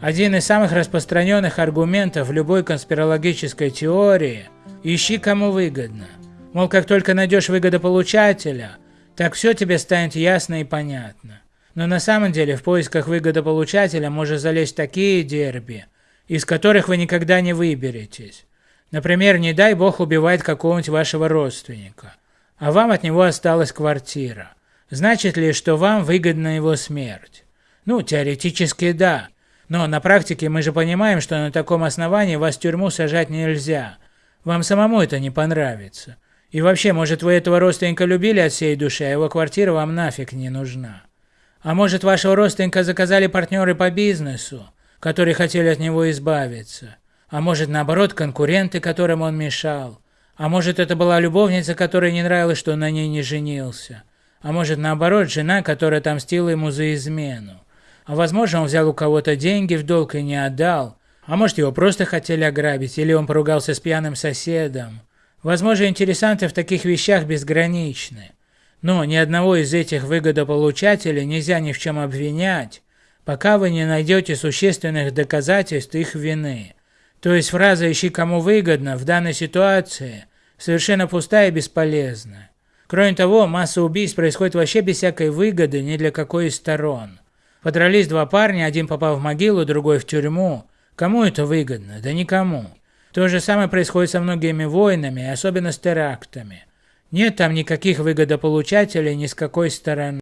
Один из самых распространенных аргументов любой конспирологической теории – ищи кому выгодно. Мол, как только найдешь выгодополучателя, так все тебе станет ясно и понятно. Но на самом деле в поисках выгодополучателя может залезть такие дерби, из которых вы никогда не выберетесь. Например, не дай бог убивает какого-нибудь вашего родственника, а вам от него осталась квартира. Значит ли, что вам выгодна его смерть? Ну, теоретически да. Но на практике мы же понимаем, что на таком основании вас в тюрьму сажать нельзя. Вам самому это не понравится. И вообще, может вы этого родственника любили от всей души, а его квартира вам нафиг не нужна. А может вашего родственника заказали партнеры по бизнесу, которые хотели от него избавиться. А может наоборот конкуренты, которым он мешал. А может это была любовница, которой не нравилось, что он на ней не женился. А может наоборот жена, которая отомстила ему за измену. А возможно он взял у кого-то деньги в долг и не отдал. А может его просто хотели ограбить, или он поругался с пьяным соседом. Возможно интересанты в таких вещах безграничны. Но ни одного из этих выгодополучателей нельзя ни в чем обвинять, пока вы не найдете существенных доказательств их вины. То есть фраза «ищи кому выгодно» в данной ситуации совершенно пустая и бесполезна. Кроме того, масса убийств происходит вообще без всякой выгоды ни для какой из сторон. Подрались два парня, один попал в могилу, другой в тюрьму. Кому это выгодно? Да никому. То же самое происходит со многими войнами, особенно с терактами. Нет там никаких выгодополучателей ни с какой стороны.